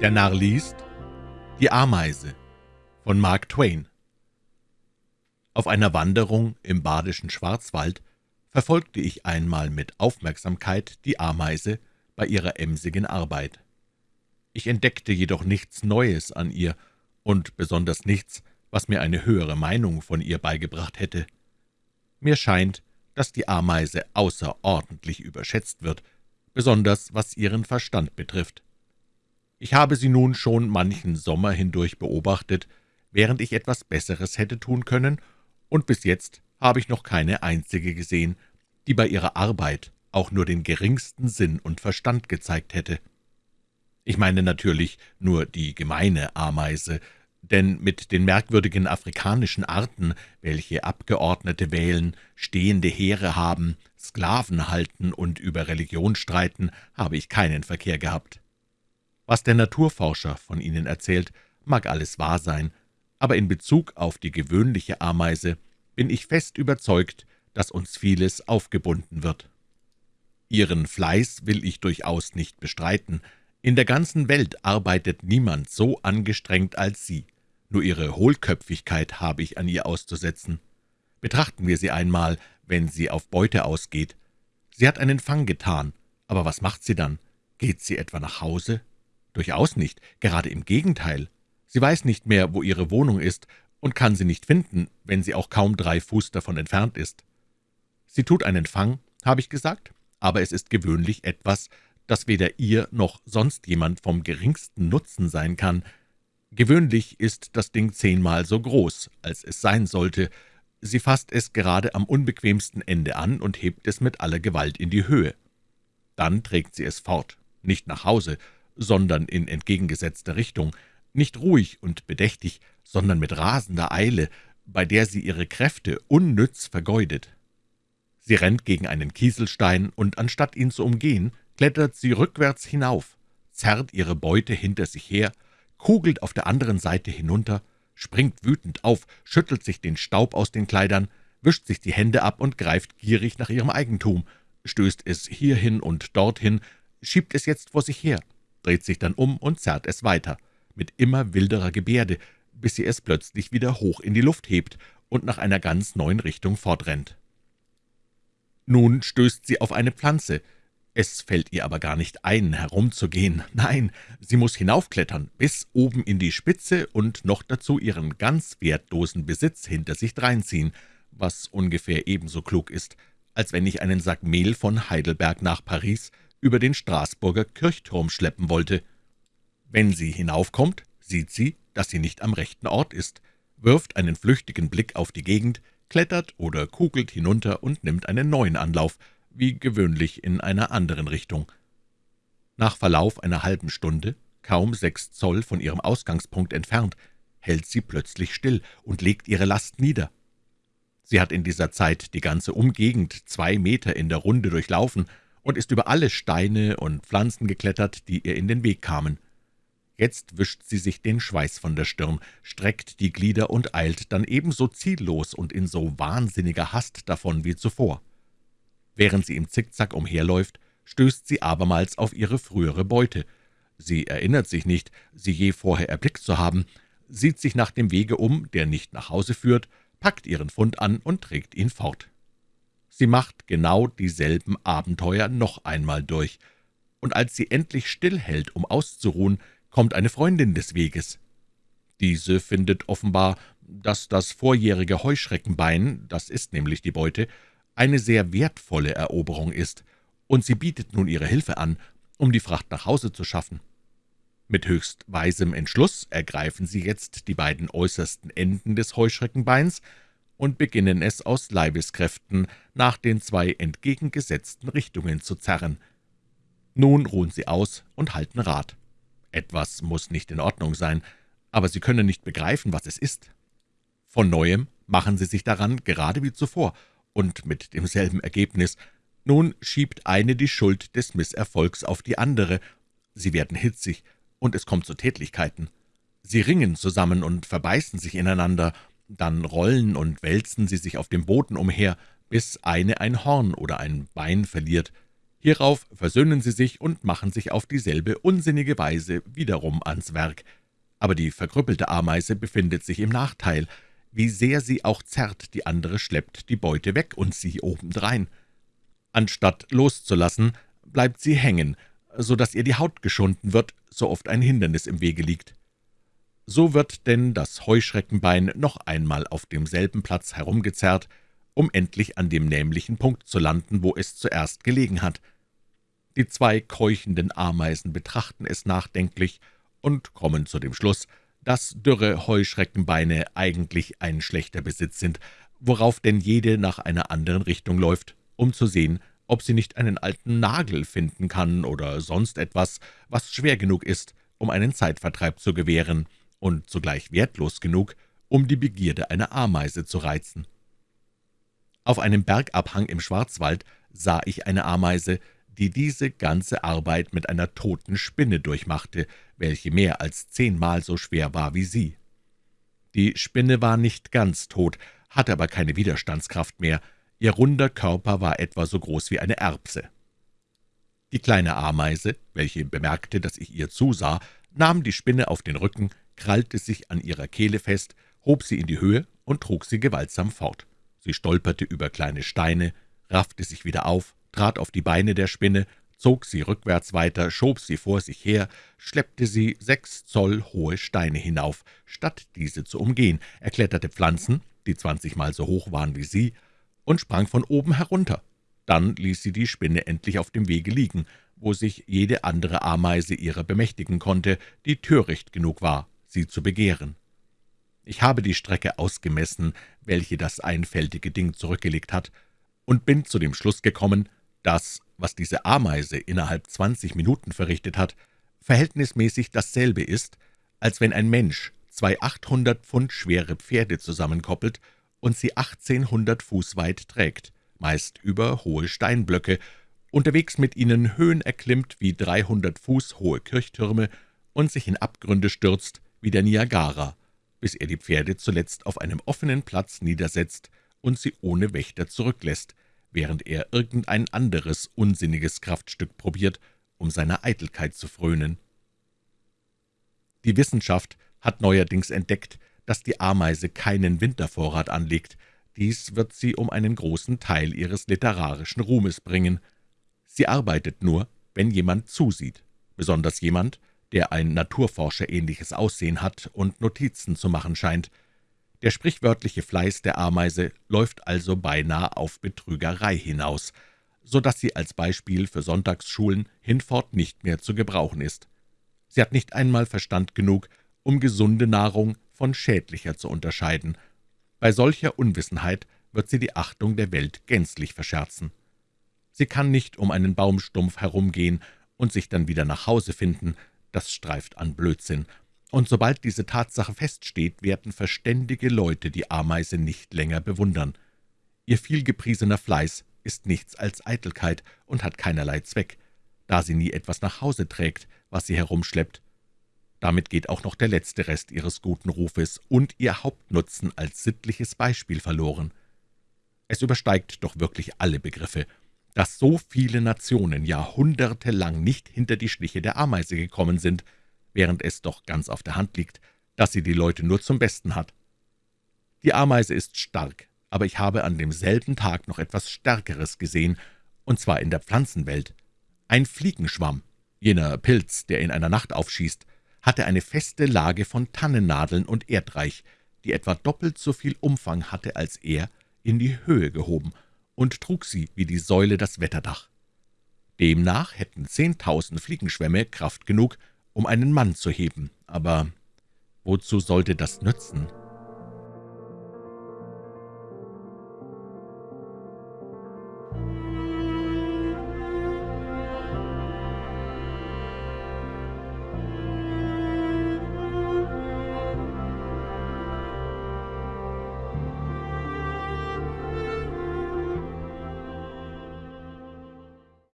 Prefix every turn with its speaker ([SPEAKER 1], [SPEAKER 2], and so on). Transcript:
[SPEAKER 1] Der Narr liest Die Ameise von Mark Twain Auf einer Wanderung im badischen Schwarzwald verfolgte ich einmal mit Aufmerksamkeit die Ameise bei ihrer emsigen Arbeit. Ich entdeckte jedoch nichts Neues an ihr und besonders nichts, was mir eine höhere Meinung von ihr beigebracht hätte. Mir scheint, dass die Ameise außerordentlich überschätzt wird, besonders was ihren Verstand betrifft. Ich habe sie nun schon manchen Sommer hindurch beobachtet, während ich etwas Besseres hätte tun können, und bis jetzt habe ich noch keine einzige gesehen, die bei ihrer Arbeit auch nur den geringsten Sinn und Verstand gezeigt hätte. Ich meine natürlich nur die gemeine Ameise, denn mit den merkwürdigen afrikanischen Arten, welche Abgeordnete wählen, stehende Heere haben, Sklaven halten und über Religion streiten, habe ich keinen Verkehr gehabt. Was der Naturforscher von ihnen erzählt, mag alles wahr sein, aber in Bezug auf die gewöhnliche Ameise bin ich fest überzeugt, dass uns vieles aufgebunden wird. Ihren Fleiß will ich durchaus nicht bestreiten. In der ganzen Welt arbeitet niemand so angestrengt als sie. Nur ihre Hohlköpfigkeit habe ich an ihr auszusetzen. Betrachten wir sie einmal, wenn sie auf Beute ausgeht. Sie hat einen Fang getan, aber was macht sie dann? Geht sie etwa nach Hause? Durchaus nicht, gerade im Gegenteil. Sie weiß nicht mehr, wo ihre Wohnung ist, und kann sie nicht finden, wenn sie auch kaum drei Fuß davon entfernt ist. Sie tut einen Fang, habe ich gesagt, aber es ist gewöhnlich etwas, das weder ihr noch sonst jemand vom geringsten Nutzen sein kann. Gewöhnlich ist das Ding zehnmal so groß, als es sein sollte. Sie fasst es gerade am unbequemsten Ende an und hebt es mit aller Gewalt in die Höhe. Dann trägt sie es fort, nicht nach Hause, sondern in entgegengesetzter Richtung, nicht ruhig und bedächtig, sondern mit rasender Eile, bei der sie ihre Kräfte unnütz vergeudet. Sie rennt gegen einen Kieselstein, und anstatt ihn zu umgehen, klettert sie rückwärts hinauf, zerrt ihre Beute hinter sich her, kugelt auf der anderen Seite hinunter, springt wütend auf, schüttelt sich den Staub aus den Kleidern, wischt sich die Hände ab und greift gierig nach ihrem Eigentum, stößt es hierhin und dorthin, schiebt es jetzt vor sich her, dreht sich dann um und zerrt es weiter, mit immer wilderer Gebärde, bis sie es plötzlich wieder hoch in die Luft hebt und nach einer ganz neuen Richtung fortrennt. Nun stößt sie auf eine Pflanze. Es fällt ihr aber gar nicht ein, herumzugehen. Nein, sie muss hinaufklettern, bis oben in die Spitze und noch dazu ihren ganz wertlosen Besitz hinter sich dreinziehen, was ungefähr ebenso klug ist, als wenn ich einen Sack Mehl von Heidelberg nach Paris über den Straßburger Kirchturm schleppen wollte. Wenn sie hinaufkommt, sieht sie, dass sie nicht am rechten Ort ist, wirft einen flüchtigen Blick auf die Gegend, klettert oder kugelt hinunter und nimmt einen neuen Anlauf, wie gewöhnlich in einer anderen Richtung. Nach Verlauf einer halben Stunde, kaum sechs Zoll von ihrem Ausgangspunkt entfernt, hält sie plötzlich still und legt ihre Last nieder. Sie hat in dieser Zeit die ganze Umgegend zwei Meter in der Runde durchlaufen und ist über alle Steine und Pflanzen geklettert, die ihr in den Weg kamen. Jetzt wischt sie sich den Schweiß von der Stirn, streckt die Glieder und eilt dann ebenso ziellos und in so wahnsinniger Hast davon wie zuvor. Während sie im Zickzack umherläuft, stößt sie abermals auf ihre frühere Beute. Sie erinnert sich nicht, sie je vorher erblickt zu haben, sieht sich nach dem Wege um, der nicht nach Hause führt, packt ihren Fund an und trägt ihn fort. Sie macht genau dieselben Abenteuer noch einmal durch, und als sie endlich stillhält, um auszuruhen, kommt eine Freundin des Weges. Diese findet offenbar, dass das vorjährige Heuschreckenbein, das ist nämlich die Beute, eine sehr wertvolle Eroberung ist, und sie bietet nun ihre Hilfe an, um die Fracht nach Hause zu schaffen. Mit höchst weisem Entschluss ergreifen sie jetzt die beiden äußersten Enden des Heuschreckenbeins und beginnen es aus Leibeskräften nach den zwei entgegengesetzten Richtungen zu zerren. Nun ruhen sie aus und halten Rat. Etwas muss nicht in Ordnung sein, aber sie können nicht begreifen, was es ist. Von Neuem machen sie sich daran, gerade wie zuvor, und mit demselben Ergebnis. Nun schiebt eine die Schuld des Misserfolgs auf die andere. Sie werden hitzig, und es kommt zu Tätlichkeiten. Sie ringen zusammen und verbeißen sich ineinander, dann rollen und wälzen sie sich auf dem Boden umher, bis eine ein Horn oder ein Bein verliert. Hierauf versöhnen sie sich und machen sich auf dieselbe unsinnige Weise wiederum ans Werk. Aber die verkrüppelte Ameise befindet sich im Nachteil. Wie sehr sie auch zerrt, die andere schleppt die Beute weg und sie obendrein. Anstatt loszulassen, bleibt sie hängen, so dass ihr die Haut geschunden wird, so oft ein Hindernis im Wege liegt. So wird denn das Heuschreckenbein noch einmal auf demselben Platz herumgezerrt, um endlich an dem nämlichen Punkt zu landen, wo es zuerst gelegen hat. Die zwei keuchenden Ameisen betrachten es nachdenklich und kommen zu dem Schluss, dass dürre Heuschreckenbeine eigentlich ein schlechter Besitz sind, worauf denn jede nach einer anderen Richtung läuft, um zu sehen, ob sie nicht einen alten Nagel finden kann oder sonst etwas, was schwer genug ist, um einen Zeitvertreib zu gewähren und zugleich wertlos genug, um die Begierde einer Ameise zu reizen. Auf einem Bergabhang im Schwarzwald sah ich eine Ameise, die diese ganze Arbeit mit einer toten Spinne durchmachte, welche mehr als zehnmal so schwer war wie sie. Die Spinne war nicht ganz tot, hatte aber keine Widerstandskraft mehr, ihr runder Körper war etwa so groß wie eine Erbse. Die kleine Ameise, welche bemerkte, dass ich ihr zusah, nahm die Spinne auf den Rücken, krallte sich an ihrer Kehle fest, hob sie in die Höhe und trug sie gewaltsam fort. Sie stolperte über kleine Steine, raffte sich wieder auf, trat auf die Beine der Spinne, zog sie rückwärts weiter, schob sie vor sich her, schleppte sie sechs Zoll hohe Steine hinauf, statt diese zu umgehen, erkletterte Pflanzen, die zwanzigmal so hoch waren wie sie, und sprang von oben herunter. Dann ließ sie die Spinne endlich auf dem Wege liegen, wo sich jede andere Ameise ihrer bemächtigen konnte, die töricht genug war, sie zu begehren. Ich habe die Strecke ausgemessen, welche das einfältige Ding zurückgelegt hat, und bin zu dem Schluss gekommen, dass, was diese Ameise innerhalb zwanzig Minuten verrichtet hat, verhältnismäßig dasselbe ist, als wenn ein Mensch zwei achthundert Pfund schwere Pferde zusammenkoppelt und sie achtzehnhundert Fuß weit trägt, meist über hohe Steinblöcke, unterwegs mit ihnen Höhen erklimmt wie dreihundert Fuß hohe Kirchtürme und sich in Abgründe stürzt wie der Niagara, bis er die Pferde zuletzt auf einem offenen Platz niedersetzt und sie ohne Wächter zurücklässt, während er irgendein anderes unsinniges Kraftstück probiert, um seiner Eitelkeit zu frönen. Die Wissenschaft hat neuerdings entdeckt, dass die Ameise keinen Wintervorrat anlegt. Dies wird sie um einen großen Teil ihres literarischen Ruhmes bringen. Sie arbeitet nur, wenn jemand zusieht, besonders jemand, der ein Naturforscher ähnliches Aussehen hat und Notizen zu machen scheint. Der sprichwörtliche Fleiß der Ameise läuft also beinahe auf Betrügerei hinaus, so dass sie als Beispiel für Sonntagsschulen hinfort nicht mehr zu gebrauchen ist. Sie hat nicht einmal Verstand genug, um gesunde Nahrung von schädlicher zu unterscheiden. Bei solcher Unwissenheit wird sie die Achtung der Welt gänzlich verscherzen. Sie kann nicht um einen Baumstumpf herumgehen und sich dann wieder nach Hause finden, das streift an Blödsinn. Und sobald diese Tatsache feststeht, werden verständige Leute die Ameise nicht länger bewundern. Ihr vielgepriesener Fleiß ist nichts als Eitelkeit und hat keinerlei Zweck, da sie nie etwas nach Hause trägt, was sie herumschleppt. Damit geht auch noch der letzte Rest ihres guten Rufes und ihr Hauptnutzen als sittliches Beispiel verloren. Es übersteigt doch wirklich alle Begriffe, dass so viele Nationen jahrhundertelang nicht hinter die Schliche der Ameise gekommen sind, während es doch ganz auf der Hand liegt, dass sie die Leute nur zum Besten hat. Die Ameise ist stark, aber ich habe an demselben Tag noch etwas Stärkeres gesehen, und zwar in der Pflanzenwelt. Ein Fliegenschwamm, jener Pilz, der in einer Nacht aufschießt, hatte eine feste Lage von Tannennadeln und Erdreich, die etwa doppelt so viel Umfang hatte als er, in die Höhe gehoben und trug sie wie die Säule das Wetterdach. Demnach hätten zehntausend Fliegenschwämme Kraft genug, um einen Mann zu heben, aber wozu sollte das nützen?«